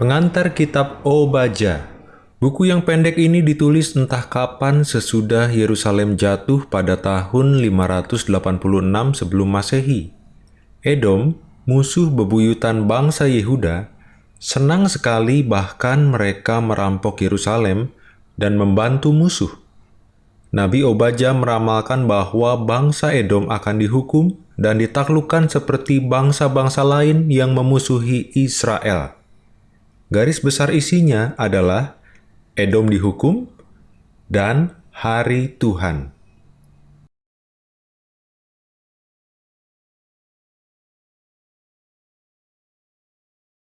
Pengantar kitab Obaja Buku yang pendek ini ditulis entah kapan sesudah Yerusalem jatuh pada tahun 586 sebelum Masehi. Edom, musuh bebuyutan bangsa Yehuda, senang sekali bahkan mereka merampok Yerusalem dan membantu musuh. Nabi Obaja meramalkan bahwa bangsa Edom akan dihukum dan ditaklukkan seperti bangsa-bangsa lain yang memusuhi Israel. Garis besar isinya adalah Edom dihukum dan hari Tuhan.